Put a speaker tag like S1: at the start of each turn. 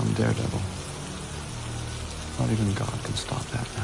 S1: I'm Daredevil. Not even God can stop that.